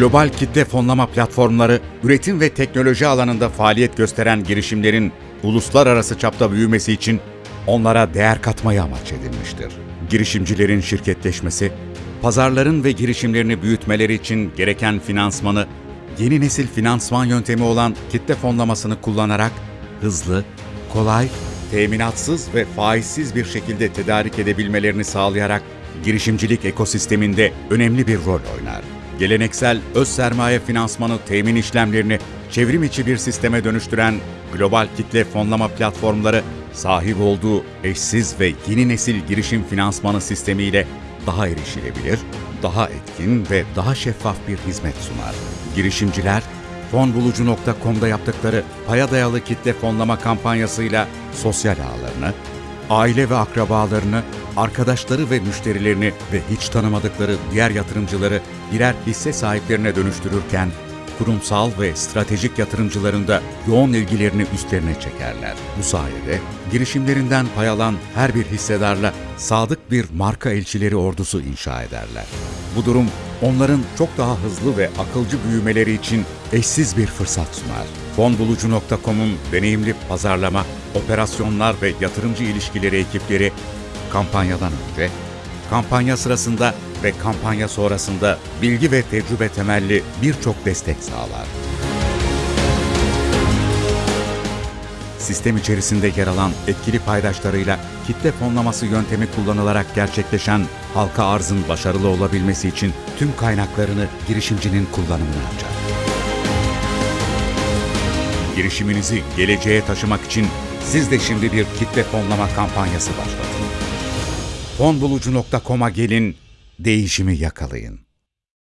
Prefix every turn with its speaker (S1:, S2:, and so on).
S1: global kitle fonlama platformları, üretim ve teknoloji alanında faaliyet gösteren girişimlerin uluslararası çapta büyümesi için onlara değer katmayı amaç edilmiştir. Girişimcilerin şirketleşmesi, pazarların ve girişimlerini büyütmeleri için gereken finansmanı, yeni nesil finansman yöntemi olan kitle fonlamasını kullanarak hızlı, kolay, teminatsız ve faizsiz bir şekilde tedarik edebilmelerini sağlayarak girişimcilik ekosisteminde önemli bir rol oynar. Geleneksel öz sermaye finansmanı temin işlemlerini çevrim içi bir sisteme dönüştüren global kitle fonlama platformları sahip olduğu eşsiz ve yeni nesil girişim finansmanı sistemiyle daha erişilebilir, daha etkin ve daha şeffaf bir hizmet sunar. Girişimciler fonbulucu.com'da yaptıkları paya dayalı kitle fonlama kampanyasıyla sosyal ağlarını, aile ve akrabalarını, arkadaşları ve müşterilerini ve hiç tanımadıkları diğer yatırımcıları birer hisse sahiplerine dönüştürürken, kurumsal ve stratejik yatırımcıların da yoğun ilgilerini üstlerine çekerler. Bu sayede girişimlerinden pay alan her bir hissedarla sadık bir marka elçileri ordusu inşa ederler. Bu durum onların çok daha hızlı ve akılcı büyümeleri için eşsiz bir fırsat sunar. Fonbulucu.com'un deneyimli pazarlama, operasyonlar ve yatırımcı ilişkileri ekipleri kampanyadan önce, kampanya sırasında ve kampanya sonrasında bilgi ve tecrübe temelli birçok destek sağlar. Sistem içerisinde yer alan etkili paydaşlarıyla kitle fonlaması yöntemi kullanılarak gerçekleşen halka arzın başarılı olabilmesi için tüm kaynaklarını girişimcinin kullanımına açar. Girişiminizi geleceğe taşımak için siz de şimdi bir kitle fonlama kampanyası başlatın. Fonbulucu.com'a gelin, değişimi yakalayın.